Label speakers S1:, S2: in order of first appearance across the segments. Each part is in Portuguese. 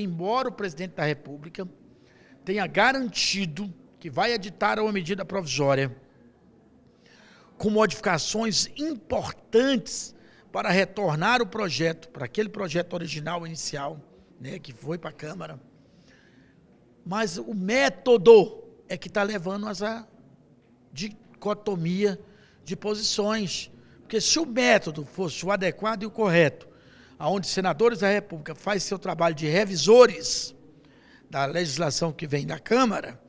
S1: embora o presidente da República tenha garantido que vai editar uma medida provisória com modificações importantes para retornar o projeto, para aquele projeto original inicial, né, que foi para a Câmara. Mas o método é que está levando a dicotomia de posições. Porque se o método fosse o adequado e o correto, onde senadores da República faz seu trabalho de revisores da legislação que vem da Câmara,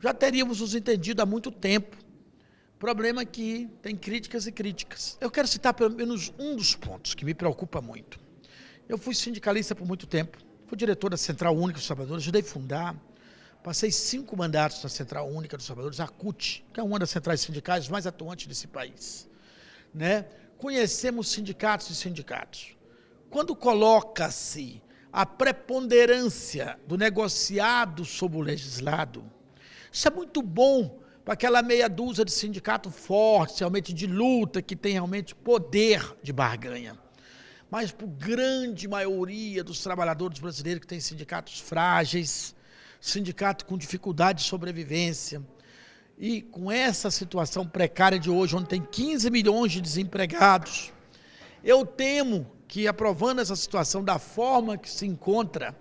S1: já teríamos nos entendido há muito tempo. Problema é que tem críticas e críticas. Eu quero citar pelo menos um dos pontos que me preocupa muito. Eu fui sindicalista por muito tempo, fui diretor da Central Única dos Trabalhadores, ajudei a fundar, passei cinco mandatos na Central Única dos Trabalhadores, a CUT, que é uma das centrais sindicais mais atuantes desse país. Né? Conhecemos sindicatos e sindicatos. Quando coloca-se a preponderância do negociado sobre o legislado, isso é muito bom para aquela meia dúzia de sindicato forte, realmente de luta, que tem realmente poder de barganha. Mas para a grande maioria dos trabalhadores brasileiros que têm sindicatos frágeis, sindicato com dificuldade de sobrevivência, e com essa situação precária de hoje, onde tem 15 milhões de desempregados, eu temo que aprovando essa situação da forma que se encontra,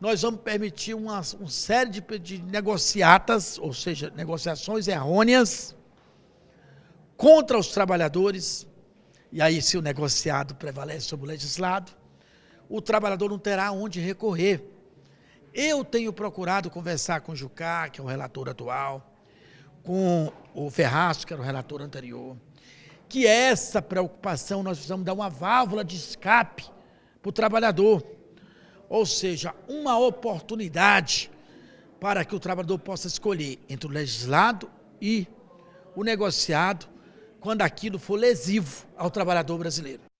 S1: nós vamos permitir uma, uma série de, de negociatas, ou seja, negociações errôneas contra os trabalhadores, e aí se o negociado prevalece sobre o legislado, o trabalhador não terá onde recorrer. Eu tenho procurado conversar com o Jucá, que é o relator atual, com o Ferraz, que era o relator anterior, que essa preocupação nós precisamos dar uma válvula de escape para o trabalhador. Ou seja, uma oportunidade para que o trabalhador possa escolher entre o legislado e o negociado quando aquilo for lesivo ao trabalhador brasileiro.